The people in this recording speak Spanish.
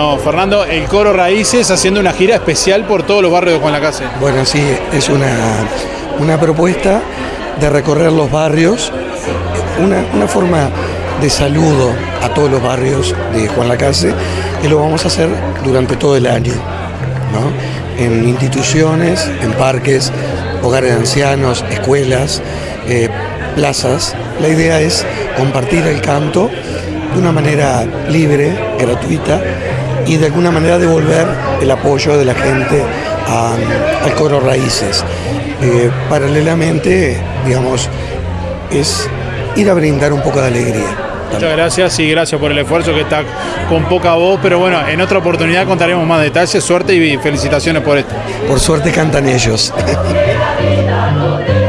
Bueno, Fernando, el Coro Raíces haciendo una gira especial por todos los barrios de Juan Lacase. Bueno, sí, es una, una propuesta de recorrer los barrios, una, una forma de saludo a todos los barrios de Juan Lacase, y lo vamos a hacer durante todo el año, ¿no? en instituciones, en parques, hogares de ancianos, escuelas, eh, plazas. La idea es compartir el canto de una manera libre, gratuita y de alguna manera devolver el apoyo de la gente a- al coro Raíces. Eh, paralelamente, digamos, es ir a brindar un poco de alegría. Muchas gracias y gracias por el esfuerzo que está con poca voz, pero bueno, en otra oportunidad contaremos más detalles, suerte y felicitaciones por esto. Por suerte cantan ellos.